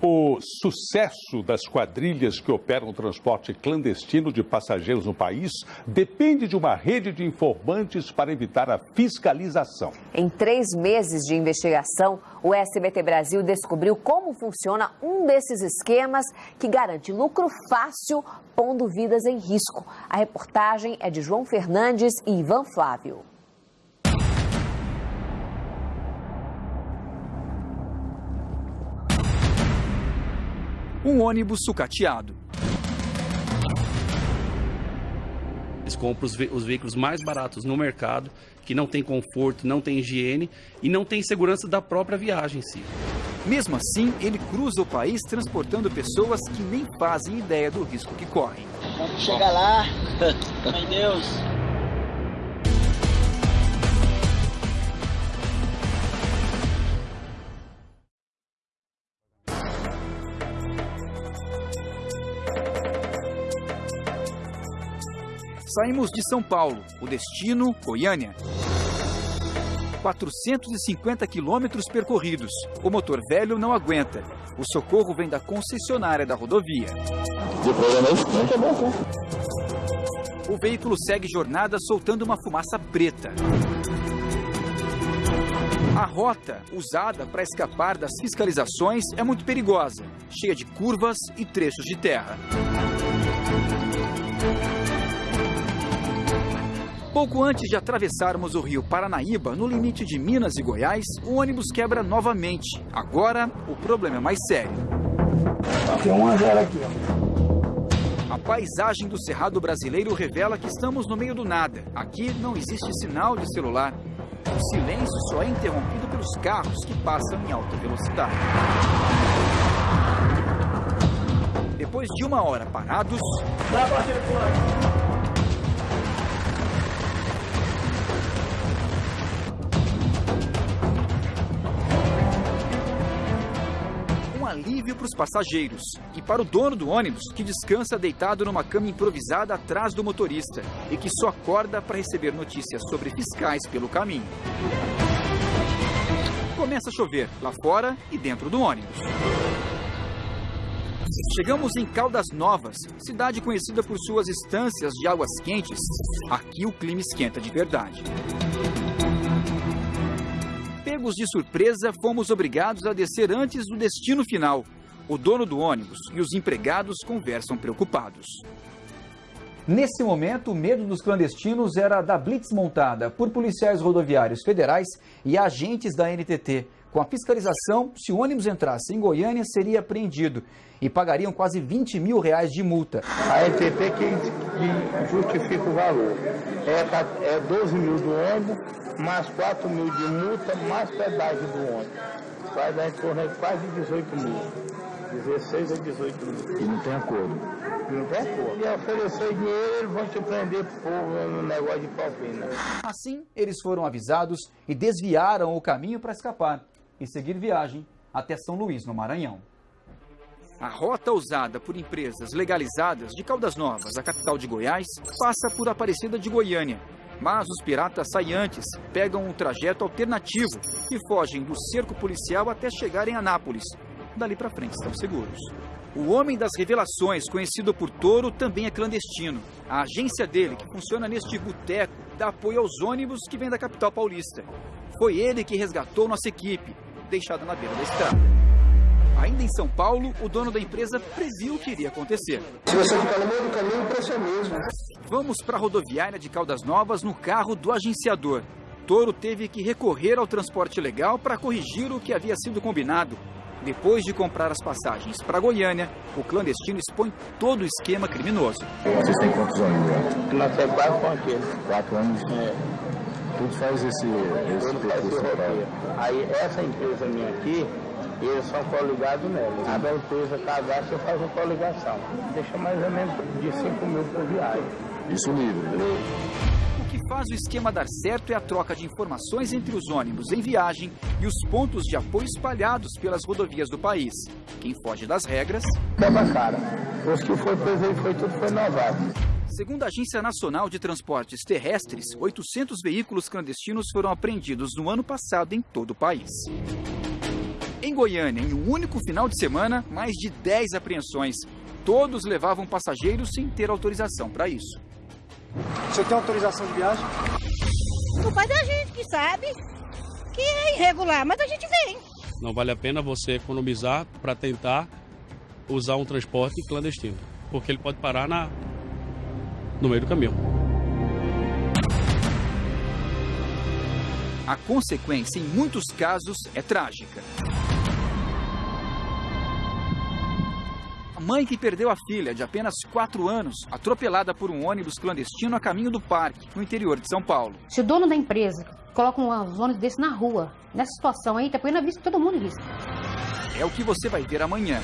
O sucesso das quadrilhas que operam o transporte clandestino de passageiros no país depende de uma rede de informantes para evitar a fiscalização. Em três meses de investigação, o SBT Brasil descobriu como funciona um desses esquemas que garante lucro fácil, pondo vidas em risco. A reportagem é de João Fernandes e Ivan Flávio. Um ônibus sucateado. Eles compram os, ve os, veículos mais baratos no mercado, que não tem conforto, não tem higiene e não tem segurança da própria viagem em si. Mesmo assim, ele cruza o país transportando pessoas que nem fazem ideia do risco que correm. Quando chega lá, meu Deus, Saímos de São Paulo, o destino Goiânia. 450 quilômetros percorridos. O motor velho não aguenta. O socorro vem da concessionária da rodovia. O veículo segue jornada soltando uma fumaça preta. A rota usada para escapar das fiscalizações é muito perigosa, cheia de curvas e trechos de terra. Pouco antes de atravessarmos o rio Paranaíba, no limite de Minas e Goiás, o ônibus quebra novamente. Agora, o problema é mais sério. Tem um a zero aqui, ó. A paisagem do Cerrado brasileiro revela que estamos no meio do nada. Aqui não existe sinal de celular. O silêncio só é interrompido pelos carros que passam em alta velocidade. Depois de uma hora parados. Dá pra alívio para os passageiros e para o dono do ônibus, que descansa deitado numa cama improvisada atrás do motorista e que só acorda para receber notícias sobre fiscais pelo caminho. Começa a chover lá fora e dentro do ônibus. Chegamos em Caldas Novas, cidade conhecida por suas estâncias de águas quentes. Aqui o clima esquenta de verdade. Pegos de surpresa, fomos obrigados a descer antes do destino final. O dono do ônibus e os empregados conversam preocupados. Nesse momento, o medo dos clandestinos era da blitz montada por policiais rodoviários federais e agentes da NTT. Com a fiscalização, se o ônibus entrasse em Goiânia, seria apreendido e pagariam quase 20 mil reais de multa. A NTT que, que justifica o valor. É, é 12 mil do ônibus, mais 4 mil de multa, mais pedágio do ônibus. Vai dar em torno de quase 18 mil. 16 a 18 mil. E não tem acordo? Não tem acordo. E oferecer dinheiro, eles vão te prender por no negócio de propina. Assim, eles foram avisados e desviaram o caminho para escapar e seguir viagem até São Luís, no Maranhão. A rota usada por empresas legalizadas de Caldas Novas, a capital de Goiás, passa por Aparecida de Goiânia, mas os piratas saem antes, pegam um trajeto alternativo e fogem do cerco policial até chegarem a Anápolis. Dali para frente estão seguros. O homem das revelações, conhecido por Toro, também é clandestino. A agência dele, que funciona neste boteco, dá apoio aos ônibus que vêm da capital paulista. Foi ele que resgatou nossa equipe, deixada na beira da estrada. Ainda em São Paulo, o dono da empresa previu o que iria acontecer. Se você ficar no meio do caminho, o preço é mesmo. Vamos para a rodoviária de Caldas Novas no carro do agenciador. Toro teve que recorrer ao transporte legal para corrigir o que havia sido combinado. Depois de comprar as passagens para Goiânia, o clandestino expõe todo o esquema criminoso. Vocês têm quantos anos já? Nós temos quatro com aquele. Quatro anos? É. Tudo faz esse, esse faz esse roteiro. Aí essa empresa minha aqui, eles são coligados nela. A empresa cadastra faz uma coligação. Deixa mais ou menos de 5 mil por viagem. Isso livre. O que faz o esquema dar certo é a troca de informações entre os ônibus em viagem e os pontos de apoio espalhados pelas rodovias do país. Quem foge das regras... Quebra cara. Os que foi preso aí foi tudo foi novato. Segundo a Agência Nacional de Transportes Terrestres, 800 veículos clandestinos foram apreendidos no ano passado em todo o país. Em Goiânia, em um único final de semana, mais de 10 apreensões. Todos levavam passageiros sem ter autorização para isso. Você tem autorização de viagem? Não faz a gente que sabe que é irregular, mas a gente vem. Não vale a pena você economizar para tentar usar um transporte clandestino, porque ele pode parar na, no meio do caminho. A consequência, em muitos casos, é trágica. Mãe que perdeu a filha, de apenas 4 anos, atropelada por um ônibus clandestino a caminho do parque, no interior de São Paulo. Se o dono da empresa coloca um ônibus desse na rua, nessa situação aí, tá põe na vista todo mundo risco. É o que você vai ver amanhã.